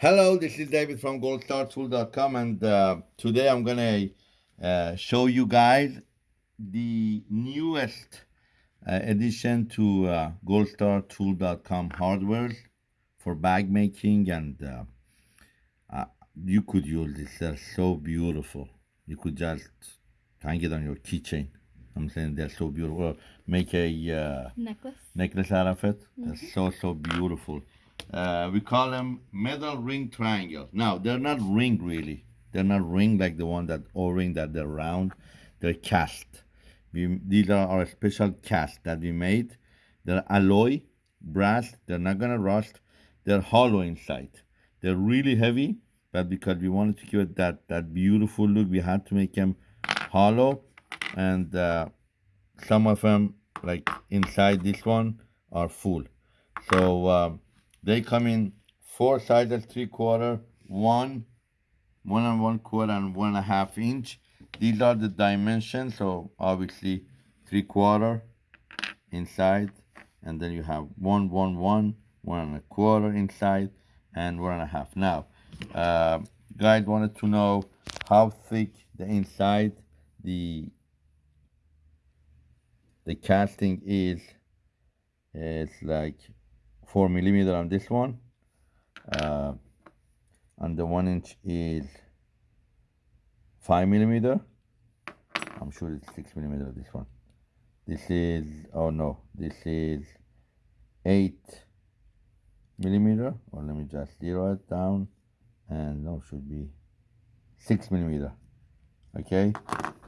Hello, this is David from goldstartool.com and uh, today I'm gonna uh, show you guys the newest uh, addition to uh, goldstartool.com hardware for bag making and uh, uh, you could use this, they're so beautiful. You could just hang it on your keychain. I'm saying they're so beautiful. Make a uh, necklace. necklace out of it. They're so, so beautiful. Uh, we call them metal ring triangle. Now, they're not ring really. They're not ring like the one that O-ring that they're round. They're cast. We, these are our special cast that we made. They're alloy, brass. They're not gonna rust. They're hollow inside. They're really heavy, but because we wanted to give it that that beautiful look, we had to make them hollow. And uh, some of them, like inside this one, are full. So. Um, they come in four sizes, three quarter, one, one and one quarter, and one and a half inch. These are the dimensions. So obviously three quarter inside, and then you have one, one, one, one and a quarter inside, and one and a half. Now, uh, guys wanted to know how thick the inside the the casting is. It's like 4 millimeter on this one uh, and the one inch is 5 millimeter. I'm sure it's 6 millimeter this one. This is oh no this is 8 millimeter. Or let me just zero it down and no should be 6 millimeter okay?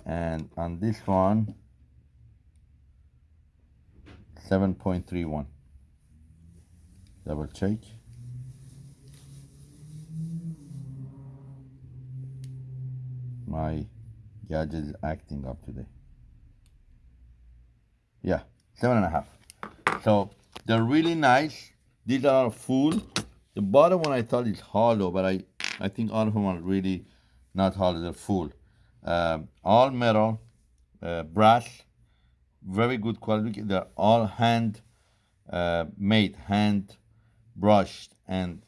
And on this one 7.31 double check. My gadget is acting up today. Yeah seven and a half. So they're really nice. These are full. The bottom one I thought is hollow but I I think all of them are really not hollow they're full. Um, all metal uh, brass very good quality. They're all hand uh, made hand brushed and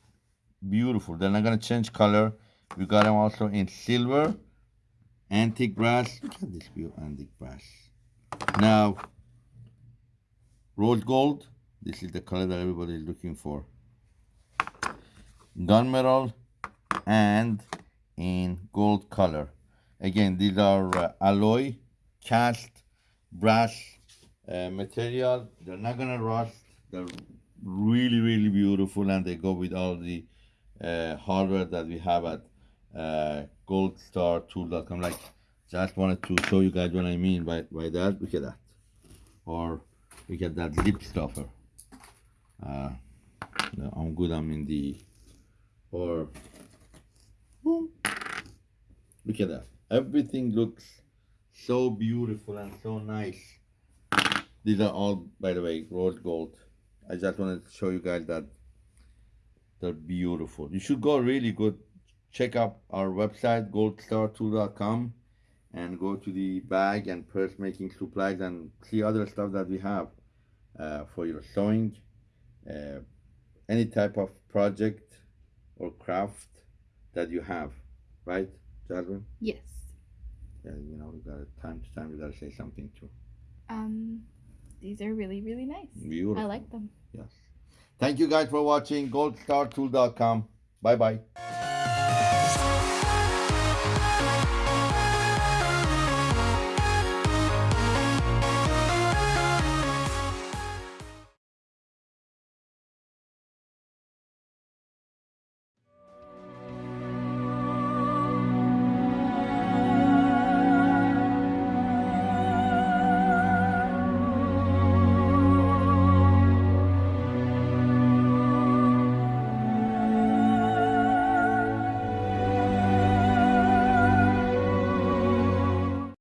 beautiful. They're not gonna change color. We got them also in silver, antique brass. Look at this beautiful antique brass. Now, rose gold. This is the color that everybody is looking for. Gunmetal and in gold color. Again, these are uh, alloy, cast, brass uh, material. They're not gonna rust. They're really really beautiful and they go with all the uh, hardware that we have at uh, goldstartool.com like just wanted to show you guys what I mean by, by that. Look at that. Or look at that lip stuffer uh, I'm good I'm in the or look at that. Everything looks so beautiful and so nice. These are all by the way rose gold I just wanted to show you guys that they're beautiful. You should go really good. Check out our website, goldstartool.com and go to the bag and purse making supplies and see other stuff that we have uh, for your sewing, uh, any type of project or craft that you have, right, Jasmine? Yes. Yeah, you know, we got time to time we gotta say something too. Um, these are really, really nice. Beautiful. I like them. Yes. Thank you guys for watching goldstartool.com. Bye bye.